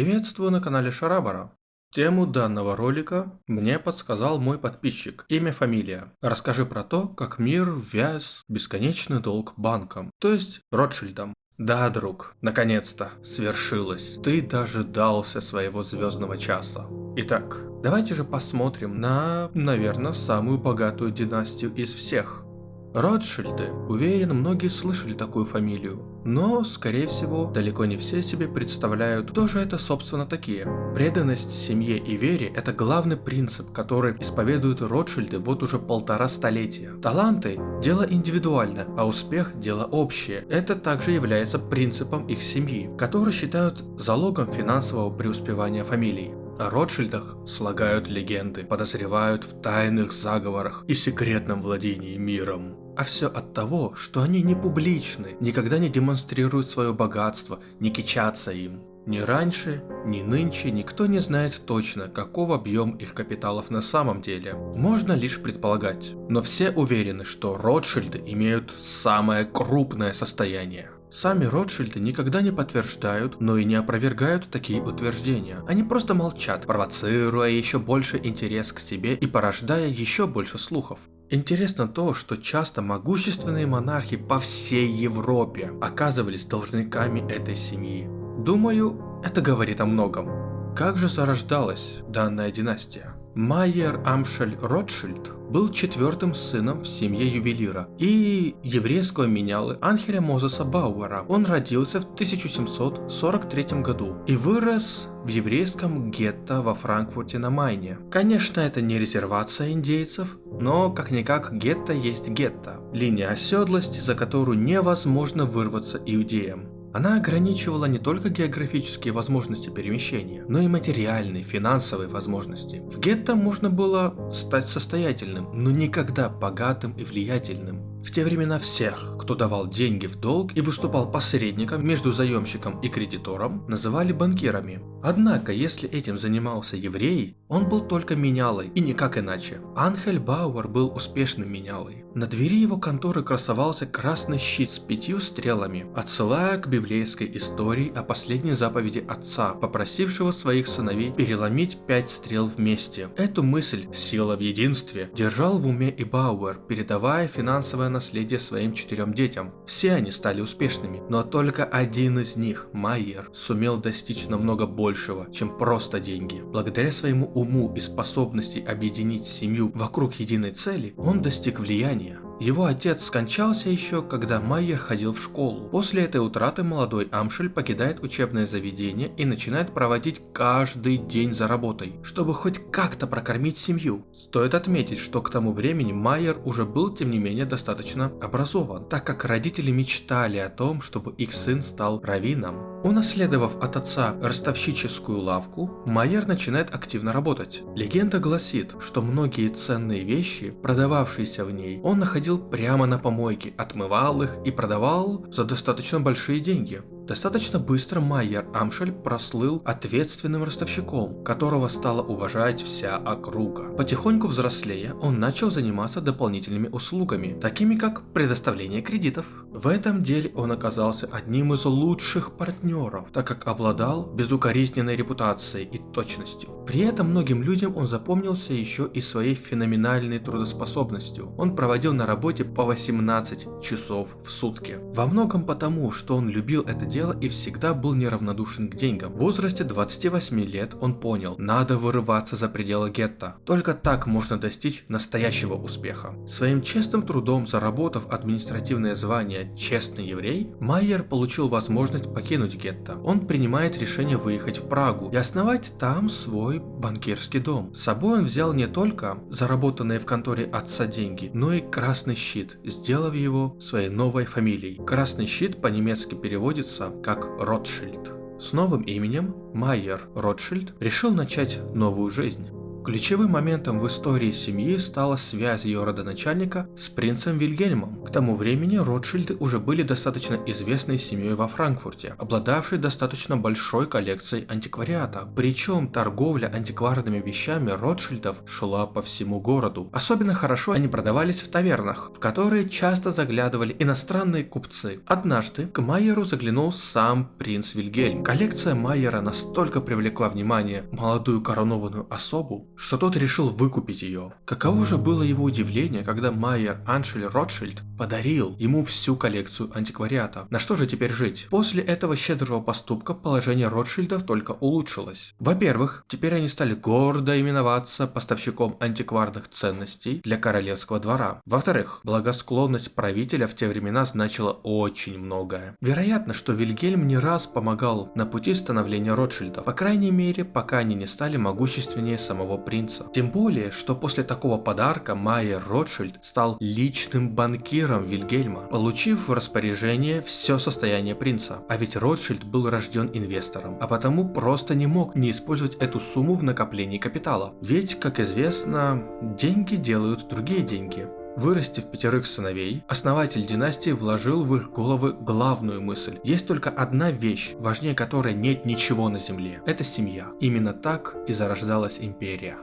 Приветствую на канале Шарабара. Тему данного ролика мне подсказал мой подписчик. Имя, фамилия. Расскажи про то, как мир ввяз бесконечный долг банкам, то есть Ротшильдам. Да, друг, наконец-то, свершилось. Ты дожидался своего звездного часа. Итак, давайте же посмотрим на, наверное, самую богатую династию из всех. Ротшильды, уверен, многие слышали такую фамилию, но, скорее всего, далеко не все себе представляют, кто же это собственно такие. Преданность семье и вере – это главный принцип, который исповедуют Ротшильды вот уже полтора столетия. Таланты – дело индивидуальное, а успех – дело общее. Это также является принципом их семьи, который считают залогом финансового преуспевания фамилий. О Ротшильдах слагают легенды, подозревают в тайных заговорах и секретном владении миром. А все от того, что они не публичны, никогда не демонстрируют свое богатство, не кичатся им. Ни раньше, ни нынче никто не знает точно, каков объем их капиталов на самом деле. Можно лишь предполагать. Но все уверены, что Ротшильды имеют самое крупное состояние. Сами Ротшильды никогда не подтверждают, но и не опровергают такие утверждения. Они просто молчат, провоцируя еще больше интерес к себе и порождая еще больше слухов. Интересно то, что часто могущественные монархи по всей Европе оказывались должниками этой семьи. Думаю, это говорит о многом. Как же зарождалась данная династия? Майер Амшель Ротшильд был четвертым сыном в семье ювелира и еврейского менялы Анхеля Мозеса Бауэра. Он родился в 1743 году и вырос в еврейском гетто во Франкфурте на Майне. Конечно, это не резервация индейцев, но как-никак гетто есть гетто. Линия оседлости, за которую невозможно вырваться иудеям. Она ограничивала не только географические возможности перемещения, но и материальные, финансовые возможности. В гетто можно было стать состоятельным, но никогда богатым и влиятельным. В те времена всех, кто давал деньги в долг и выступал посредником между заемщиком и кредитором, называли банкирами. Однако, если этим занимался еврей, он был только менялой и никак иначе. Анхель Бауэр был успешным менялой. На двери его конторы красовался красный щит с пятью стрелами, отсылая к библейской истории о последней заповеди отца, попросившего своих сыновей переломить пять стрел вместе. Эту мысль «сила в единстве» держал в уме и Бауэр, передавая финансовое наследие своим четырем детям. Все они стали успешными, но только один из них, Майер, сумел достичь намного большего, чем просто деньги. Благодаря своему уму и способности объединить семью вокруг единой цели, он достиг влияния. Его отец скончался еще, когда Майер ходил в школу. После этой утраты молодой Амшель покидает учебное заведение и начинает проводить каждый день за работой, чтобы хоть как-то прокормить семью. Стоит отметить, что к тому времени Майер уже был тем не менее достаточно образован, так как родители мечтали о том, чтобы их сын стал раввином. Унаследовав от отца ростовщическую лавку, Майер начинает активно работать. Легенда гласит, что многие ценные вещи, продававшиеся в ней, он находил находил прямо на помойке, отмывал их и продавал за достаточно большие деньги. Достаточно быстро Майер Амшель прослыл ответственным ростовщиком, которого стала уважать вся округа. Потихоньку взрослея, он начал заниматься дополнительными услугами, такими как предоставление кредитов. В этом деле он оказался одним из лучших партнеров, так как обладал безукоризненной репутацией и точностью. При этом многим людям он запомнился еще и своей феноменальной трудоспособностью. Он проводил на работе по 18 часов в сутки. Во многом потому, что он любил это дело дело и всегда был неравнодушен к деньгам. В возрасте 28 лет он понял, надо вырываться за пределы гетто. Только так можно достичь настоящего успеха. Своим честным трудом заработав административное звание «честный еврей», Майер получил возможность покинуть гетто. Он принимает решение выехать в Прагу и основать там свой банкирский дом. С собой он взял не только заработанные в конторе отца деньги, но и красный щит, сделав его своей новой фамилией. Красный щит по-немецки переводится как Ротшильд. С новым именем Майер Ротшильд решил начать новую жизнь. Ключевым моментом в истории семьи стала связь ее родоначальника с принцем Вильгельмом. К тому времени Ротшильды уже были достаточно известной семьей во Франкфурте, обладавшей достаточно большой коллекцией антиквариата. Причем торговля антикварными вещами Ротшильдов шла по всему городу. Особенно хорошо они продавались в тавернах, в которые часто заглядывали иностранные купцы. Однажды к Майеру заглянул сам принц Вильгельм. Коллекция Майера настолько привлекла внимание молодую коронованную особу, что тот решил выкупить ее. Каково же было его удивление, когда Майер Аншель Ротшильд подарил ему всю коллекцию антиквариата. На что же теперь жить? После этого щедрого поступка положение Ротшильдов только улучшилось. Во-первых, теперь они стали гордо именоваться поставщиком антикварных ценностей для королевского двора. Во-вторых, благосклонность правителя в те времена значила очень многое. Вероятно, что Вильгельм не раз помогал на пути становления Ротшильдов, по крайней мере, пока они не стали могущественнее самого принца. Тем более, что после такого подарка Майер Ротшильд стал личным банкиром Вильгельма, получив в распоряжение все состояние принца. А ведь Ротшильд был рожден инвестором, а потому просто не мог не использовать эту сумму в накоплении капитала. Ведь, как известно, деньги делают другие деньги. Вырастив пятерых сыновей, основатель династии вложил в их головы главную мысль. Есть только одна вещь, важнее которой нет ничего на земле. Это семья. Именно так и зарождалась империя.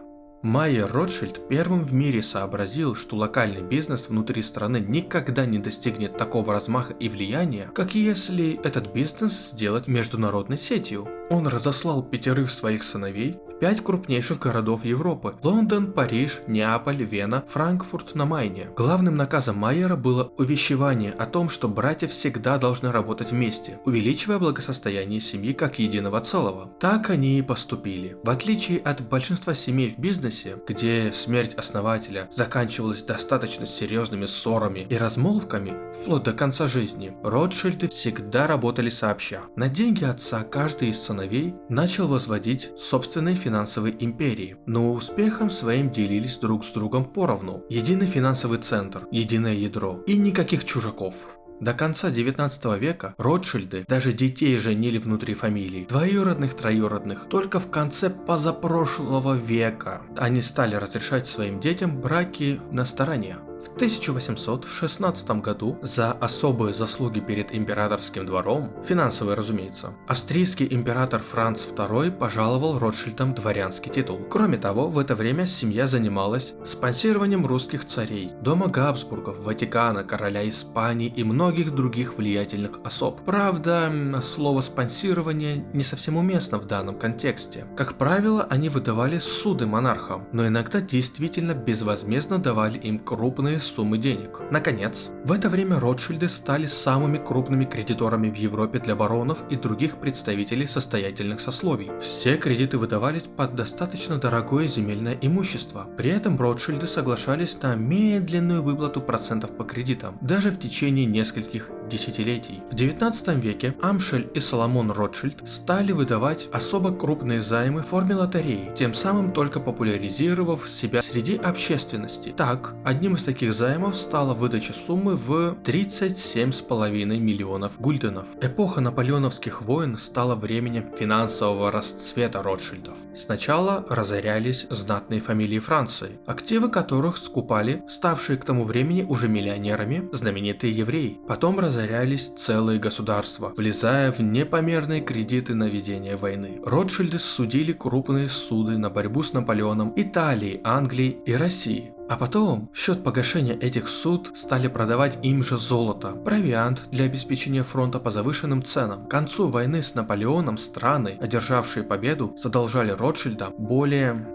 Майер Ротшильд первым в мире сообразил, что локальный бизнес внутри страны никогда не достигнет такого размаха и влияния, как если этот бизнес сделать международной сетью. Он разослал пятерых своих сыновей в пять крупнейших городов Европы – Лондон, Париж, Неаполь, Вена, Франкфурт на Майне. Главным наказом Майера было увещевание о том, что братья всегда должны работать вместе, увеличивая благосостояние семьи как единого целого. Так они и поступили. В отличие от большинства семей в бизнесе, где смерть основателя заканчивалась достаточно серьезными ссорами и размолвками, вплоть до конца жизни, Ротшильды всегда работали сообща. На деньги отца каждый из сыновей начал возводить собственные финансовые империи, но успехом своим делились друг с другом поровну. Единый финансовый центр, единое ядро и никаких чужаков. До конца 19 века Ротшильды даже детей женили внутри фамилий, двоюродных, троюродных. Только в конце позапрошлого века они стали разрешать своим детям браки на стороне. В 1816 году за особые заслуги перед императорским двором, финансовые разумеется, австрийский император Франц II пожаловал Ротшильдам дворянский титул. Кроме того, в это время семья занималась спонсированием русских царей, дома Габсбургов, Ватикана, короля Испании и многих других влиятельных особ. Правда, слово спонсирование не совсем уместно в данном контексте. Как правило, они выдавали суды монархам, но иногда действительно безвозмездно давали им крупные огромные суммы денег. Наконец, в это время Ротшильды стали самыми крупными кредиторами в Европе для баронов и других представителей состоятельных сословий. Все кредиты выдавались под достаточно дорогое земельное имущество. При этом Ротшильды соглашались на медленную выплату процентов по кредитам, даже в течение нескольких десятилетий. В 19 веке Амшель и Соломон Ротшильд стали выдавать особо крупные займы в форме лотереи, тем самым только популяризировав себя среди общественности. Так, одним из таких займов стала выдача суммы в 37,5 миллионов гульденов. Эпоха наполеоновских войн стала временем финансового расцвета Ротшильдов. Сначала разорялись знатные фамилии Франции, активы которых скупали ставшие к тому времени уже миллионерами знаменитые евреи. Потом разорялись разорялись целые государства, влезая в непомерные кредиты на ведение войны. Ротшильды судили крупные суды на борьбу с Наполеоном Италии, Англии и России. А потом, в счет погашения этих суд стали продавать им же золото, провиант для обеспечения фронта по завышенным ценам. К концу войны с Наполеоном страны, одержавшие победу, задолжали Ротшильдам более...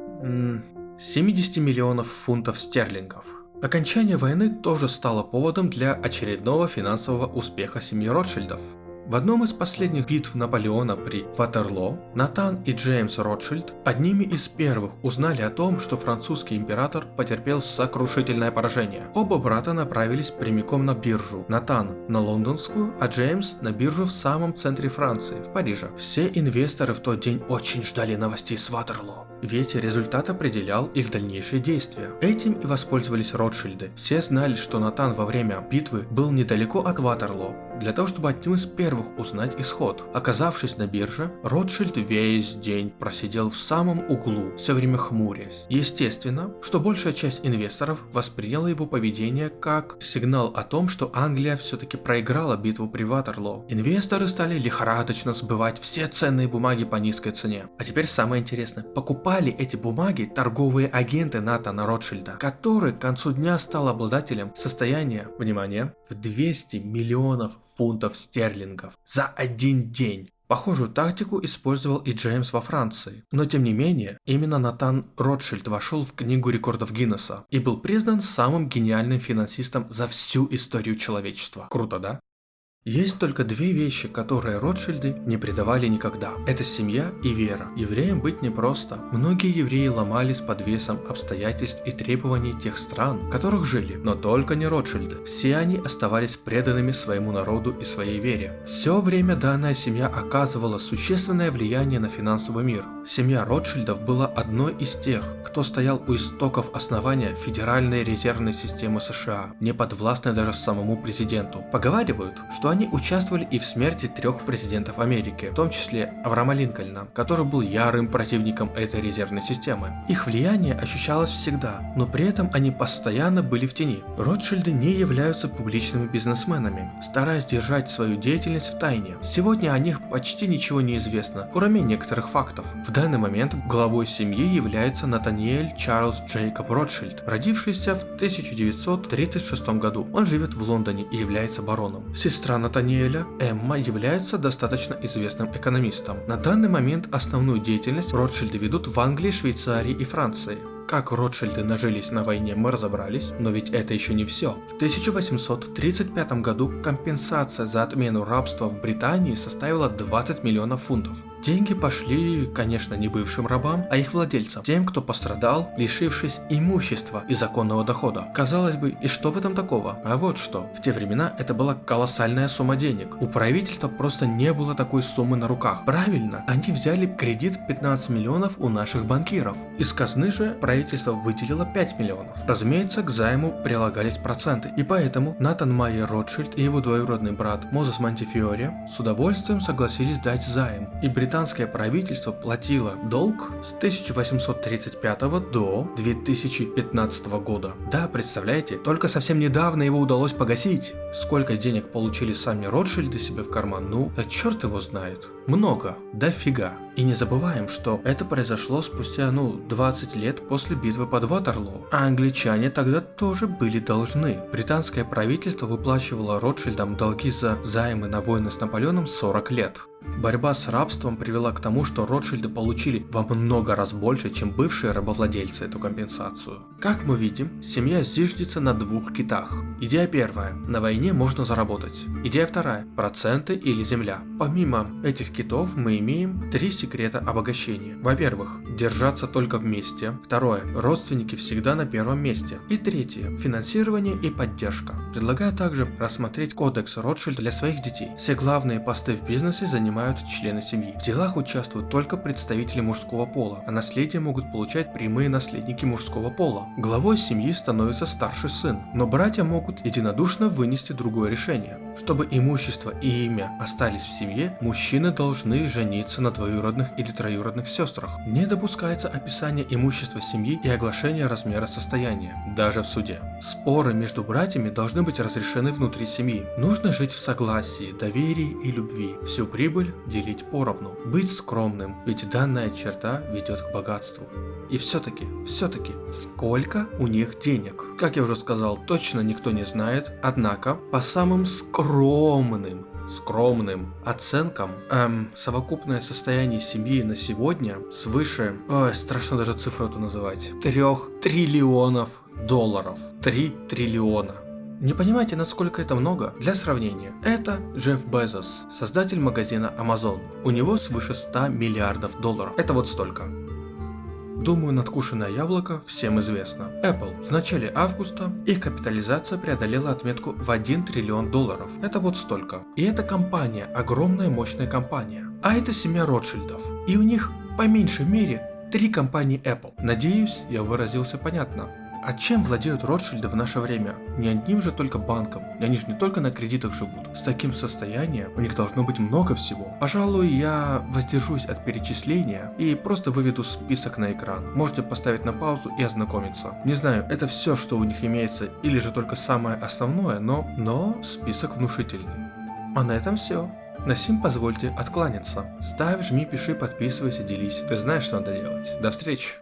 70 миллионов фунтов стерлингов. Окончание войны тоже стало поводом для очередного финансового успеха семьи Ротшильдов. В одном из последних битв Наполеона при Ватерлоо Натан и Джеймс Ротшильд одними из первых узнали о том, что французский император потерпел сокрушительное поражение. Оба брата направились прямиком на биржу. Натан на лондонскую, а Джеймс на биржу в самом центре Франции, в Париже. Все инвесторы в тот день очень ждали новостей с Ватерлоо ведь результат определял их дальнейшие действия. Этим и воспользовались Ротшильды. Все знали, что Натан во время битвы был недалеко от Ватерлоо, для того, чтобы одним из первых узнать исход. Оказавшись на бирже, Ротшильд весь день просидел в самом углу, все время хмурясь. Естественно, что большая часть инвесторов восприняла его поведение как сигнал о том, что Англия все-таки проиграла битву при Ватерлоо. Инвесторы стали лихорадочно сбывать все ценные бумаги по низкой цене. А теперь самое интересное. Покупали эти бумаги торговые агенты Натана Ротшильда, который к концу дня стал обладателем состояния, внимание, в 200 миллионов фунтов стерлингов за один день. Похожую тактику использовал и Джеймс во Франции. Но тем не менее, именно Натан Ротшильд вошел в книгу рекордов Гиннесса и был признан самым гениальным финансистом за всю историю человечества. Круто, да? Есть только две вещи, которые Ротшильды не предавали никогда. Это семья и вера. Евреям быть непросто. Многие евреи ломались под весом обстоятельств и требований тех стран, в которых жили, но только не Ротшильды. Все они оставались преданными своему народу и своей вере. Все время данная семья оказывала существенное влияние на финансовый мир. Семья Ротшильдов была одной из тех, кто стоял у истоков основания Федеральной резервной системы США, не подвластной даже самому президенту. Поговаривают, что они участвовали и в смерти трех президентов Америки, в том числе Авраама Линкольна, который был ярым противником этой резервной системы. Их влияние ощущалось всегда, но при этом они постоянно были в тени. Ротшильды не являются публичными бизнесменами, стараясь держать свою деятельность в тайне. Сегодня о них почти ничего не известно, кроме некоторых фактов. В данный момент главой семьи является Натаниэль Чарльз Джейкоб Ротшильд, родившийся в 1936 году. Он живет в Лондоне и является бароном. Сестра Натаниэля, Эмма является достаточно известным экономистом. На данный момент основную деятельность Ротшильды ведут в Англии, Швейцарии и Франции. Как Ротшильды нажились на войне мы разобрались, но ведь это еще не все. В 1835 году компенсация за отмену рабства в Британии составила 20 миллионов фунтов. Деньги пошли, конечно, не бывшим рабам, а их владельцам, тем, кто пострадал, лишившись имущества и законного дохода. Казалось бы, и что в этом такого? А вот что. В те времена это была колоссальная сумма денег. У правительства просто не было такой суммы на руках. Правильно, они взяли кредит в 15 миллионов у наших банкиров. Из казны же правительство выделило 5 миллионов. Разумеется, к займу прилагались проценты, и поэтому Натан Майер Ротшильд и его двоюродный брат Мозес Монтифиори с удовольствием согласились дать займ, и Британия британское правительство платило долг с 1835 до 2015 года. Да, представляете, только совсем недавно его удалось погасить. Сколько денег получили сами Ротшильды себе в карман, ну, да черт его знает. Много, дофига. И не забываем, что это произошло спустя, ну, 20 лет после битвы под Ватерлоо. А англичане тогда тоже были должны. Британское правительство выплачивало Ротшильдам долги за займы на войны с Наполеоном 40 лет. Борьба с рабством привела к тому, что Ротшильды получили во много раз больше, чем бывшие рабовладельцы эту компенсацию. Как мы видим, семья зиждется на двух китах. Идея первая – на войне можно заработать. Идея вторая – проценты или земля. Помимо этих китов мы имеем три секрета обогащения. Во-первых, держаться только вместе. Второе, родственники всегда на первом месте. И третье, финансирование и поддержка. Предлагаю также рассмотреть кодекс Ротшильд для своих детей. Все главные посты в бизнесе занимают члены семьи. В делах участвуют только представители мужского пола, а наследие могут получать прямые наследники мужского пола. Главой семьи становится старший сын, но братья могут единодушно вынести другое решение. Чтобы имущество и имя остались в семье, мужчины должны жениться на двоюродных или троюродных сестрах. Не допускается описание имущества семьи и оглашение размера состояния, даже в суде. Споры между братьями должны быть разрешены внутри семьи. Нужно жить в согласии, доверии и любви. Всю прибыль делить поровну, быть скромным, ведь данная черта ведет к богатству. И все-таки, все-таки, сколько у них денег? Как я уже сказал, точно никто не знает, однако по самым скромным скромным оценкам, эм, совокупное состояние семьи на сегодня свыше, ой, страшно даже цифру эту называть, трех триллионов долларов. Три триллиона. Не понимаете, насколько это много? Для сравнения, это Джефф Безос, создатель магазина Amazon. У него свыше 100 миллиардов долларов. Это вот столько. Думаю, надкушенное яблоко всем известно. Apple. В начале августа их капитализация преодолела отметку в 1 триллион долларов. Это вот столько. И эта компания, огромная мощная компания. А это семья Ротшильдов. И у них по меньшей мере три компании Apple. Надеюсь, я выразился понятно. А чем владеют Ротшильды в наше время? Не одним же только банком, и они же не только на кредитах живут. С таким состоянием у них должно быть много всего. Пожалуй, я воздержусь от перечисления и просто выведу список на экран. Можете поставить на паузу и ознакомиться. Не знаю, это все, что у них имеется, или же только самое основное, но, но список внушительный. А на этом все. На сим позвольте откланяться. Ставь, жми, пиши, подписывайся, делись. Ты знаешь, что надо делать. До встречи.